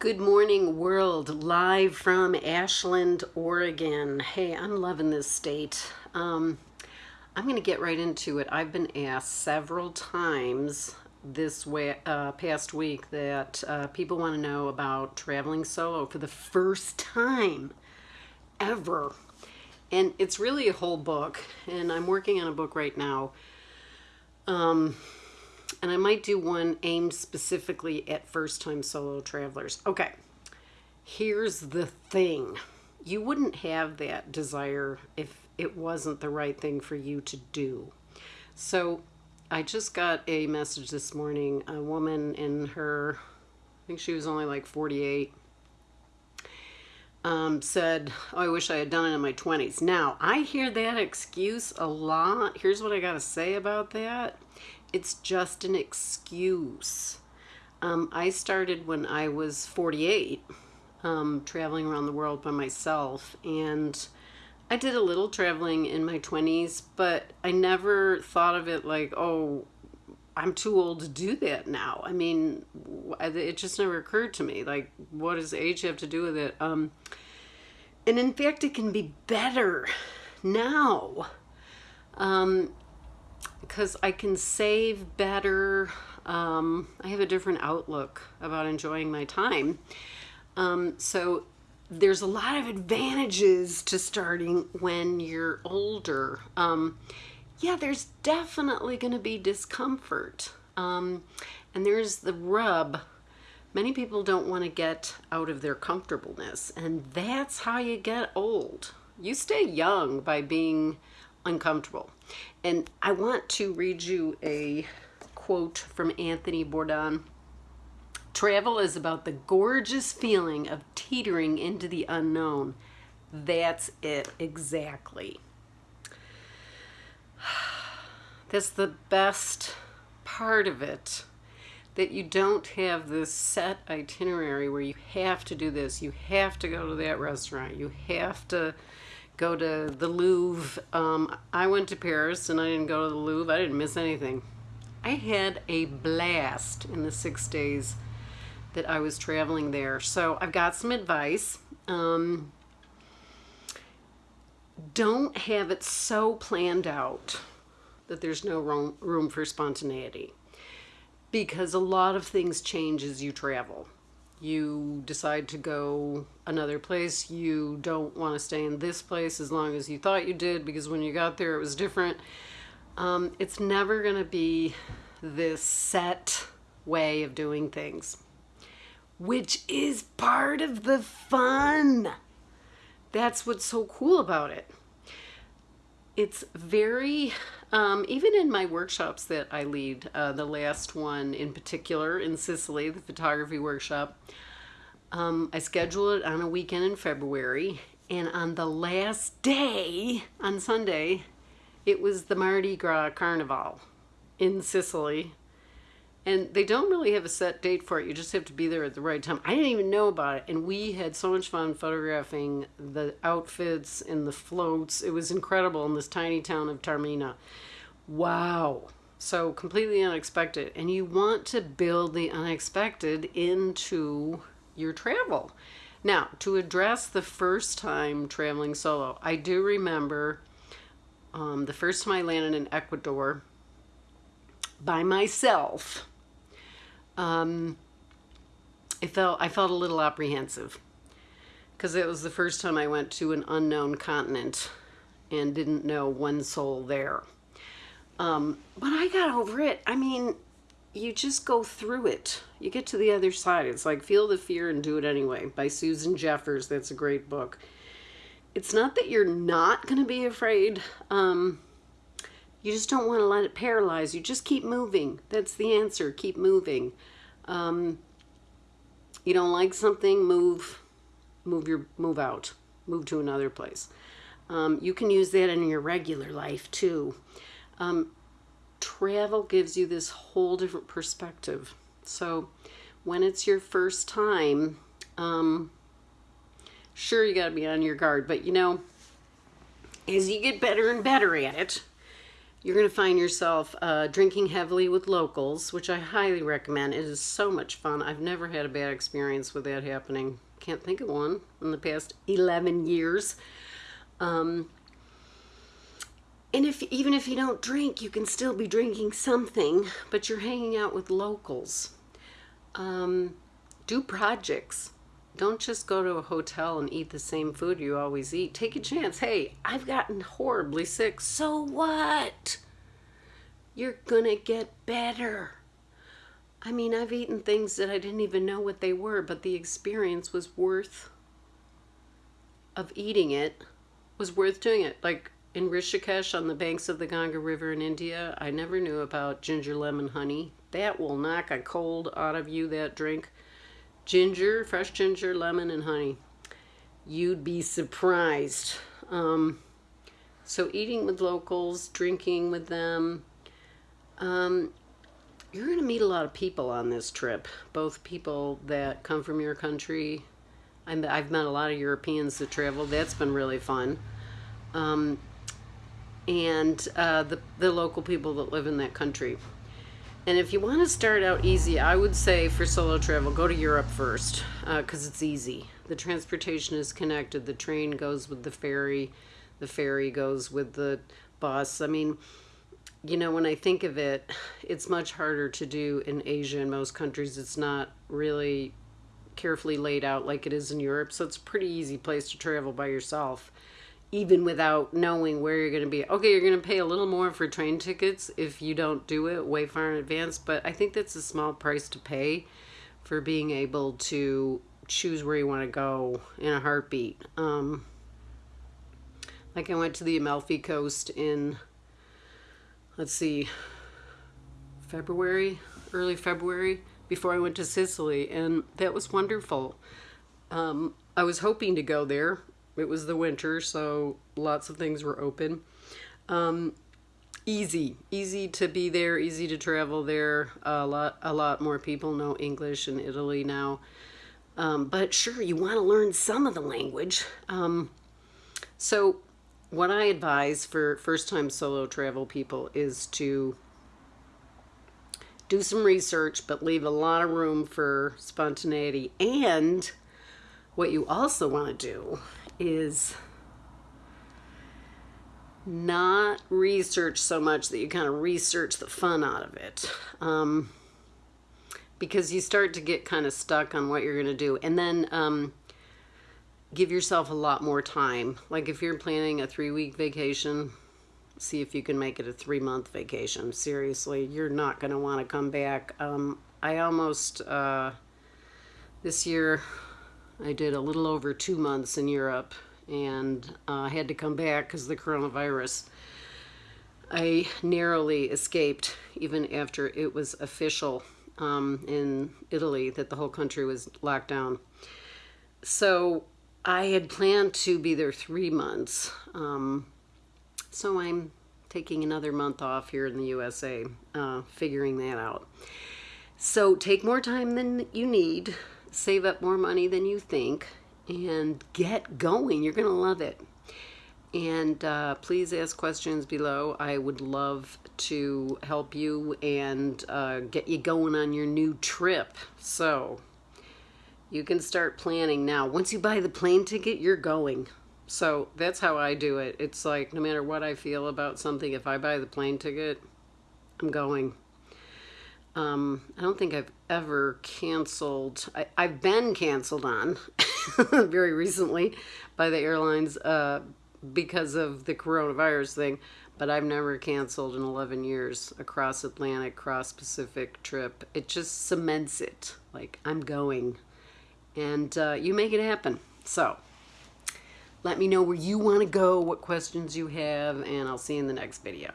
Good morning, world, live from Ashland, Oregon. Hey, I'm loving this state. Um, I'm going to get right into it. I've been asked several times this way, uh, past week that uh, people want to know about traveling solo for the first time ever. And it's really a whole book, and I'm working on a book right now. Um, and I might do one aimed specifically at first time solo travelers. Okay, here's the thing you wouldn't have that desire if it wasn't the right thing for you to do. So I just got a message this morning. A woman in her, I think she was only like 48, um, said, Oh, I wish I had done it in my 20s. Now, I hear that excuse a lot. Here's what I got to say about that it's just an excuse. Um, I started when I was 48, um, traveling around the world by myself, and I did a little traveling in my 20s, but I never thought of it like, oh, I'm too old to do that now. I mean, it just never occurred to me. Like, what does age have to do with it? Um, and in fact, it can be better now. Um, because I can save better. Um, I have a different outlook about enjoying my time. Um, so there's a lot of advantages to starting when you're older. Um, yeah, there's definitely going to be discomfort. Um, and there's the rub. Many people don't want to get out of their comfortableness, and that's how you get old. You stay young by being uncomfortable. And I want to read you a quote from Anthony Bourdain. Travel is about the gorgeous feeling of teetering into the unknown. That's it, exactly. That's the best part of it. That you don't have this set itinerary where you have to do this, you have to go to that restaurant, you have to go to the Louvre. Um, I went to Paris and I didn't go to the Louvre. I didn't miss anything. I had a blast in the six days that I was traveling there. So I've got some advice. Um, don't have it so planned out that there's no room for spontaneity because a lot of things change as you travel you decide to go another place, you don't want to stay in this place as long as you thought you did because when you got there it was different. Um, it's never going to be this set way of doing things, which is part of the fun. That's what's so cool about it. It's very, um, even in my workshops that I lead, uh, the last one in particular in Sicily, the photography workshop, um, I schedule it on a weekend in February. And on the last day, on Sunday, it was the Mardi Gras Carnival in Sicily. And they don't really have a set date for it. You just have to be there at the right time. I didn't even know about it. And we had so much fun photographing the outfits and the floats. It was incredible in this tiny town of Taormina. Wow. So completely unexpected. And you want to build the unexpected into your travel. Now, to address the first time traveling solo, I do remember um, the first time I landed in Ecuador by myself um, it felt I felt a little apprehensive because it was the first time I went to an unknown continent and didn't know one soul there. Um, but I got over it. I mean, you just go through it. You get to the other side. It's like Feel the Fear and Do It Anyway by Susan Jeffers. That's a great book. It's not that you're not going to be afraid. Um, you just don't want to let it paralyze you. Just keep moving. That's the answer. Keep moving. Um, you don't like something, move, move your, move out, move to another place. Um, you can use that in your regular life too. Um, travel gives you this whole different perspective. So when it's your first time, um, sure you got to be on your guard, but you know, as you get better and better at it, you're going to find yourself uh, drinking heavily with locals, which I highly recommend. It is so much fun. I've never had a bad experience with that happening. Can't think of one in the past 11 years. Um, and if even if you don't drink, you can still be drinking something, but you're hanging out with locals. Um, do projects. Don't just go to a hotel and eat the same food you always eat. Take a chance. Hey, I've gotten horribly sick. So what? You're gonna get better. I mean, I've eaten things that I didn't even know what they were, but the experience was worth of eating it was worth doing it. Like in Rishikesh on the banks of the Ganga River in India, I never knew about ginger lemon honey. That will knock a cold out of you, that drink. Ginger, fresh ginger, lemon, and honey. You'd be surprised. Um, so eating with locals, drinking with them. Um, you're going to meet a lot of people on this trip, both people that come from your country. I've met a lot of Europeans that travel. That's been really fun. Um, and uh, the, the local people that live in that country. And if you want to start out easy, I would say for solo travel, go to Europe first because uh, it's easy. The transportation is connected. The train goes with the ferry. The ferry goes with the bus. I mean, you know, when I think of it, it's much harder to do in Asia. In most countries, it's not really carefully laid out like it is in Europe. So it's a pretty easy place to travel by yourself even without knowing where you're going to be. Okay, you're going to pay a little more for train tickets if you don't do it way far in advance, but I think that's a small price to pay for being able to choose where you want to go in a heartbeat. Um, like I went to the Amalfi Coast in, let's see, February, early February, before I went to Sicily, and that was wonderful. Um, I was hoping to go there it was the winter, so lots of things were open. Um, easy, easy to be there, easy to travel there. A lot, a lot more people know English in Italy now. Um, but sure, you want to learn some of the language. Um, so what I advise for first-time solo travel people is to do some research, but leave a lot of room for spontaneity. And what you also want to do is not research so much that you kind of research the fun out of it. Um, because you start to get kind of stuck on what you're going to do. And then um, give yourself a lot more time. Like if you're planning a three week vacation, see if you can make it a three month vacation. Seriously, you're not going to want to come back. Um, I almost, uh, this year, I did a little over two months in Europe and uh, had to come back because the coronavirus. I narrowly escaped even after it was official um, in Italy that the whole country was locked down. So I had planned to be there three months. Um, so I'm taking another month off here in the USA, uh, figuring that out. So take more time than you need save up more money than you think, and get going. You're going to love it. And uh, please ask questions below. I would love to help you and uh, get you going on your new trip. So you can start planning now. Once you buy the plane ticket, you're going. So that's how I do it. It's like no matter what I feel about something, if I buy the plane ticket, I'm going. Um, I don't think I've ever canceled. I, have been canceled on very recently by the airlines uh, because of the coronavirus thing, but I've never canceled in 11 years a cross Atlantic, cross Pacific trip. It just cements it. Like, I'm going. And uh, you make it happen. So, let me know where you want to go, what questions you have, and I'll see you in the next video.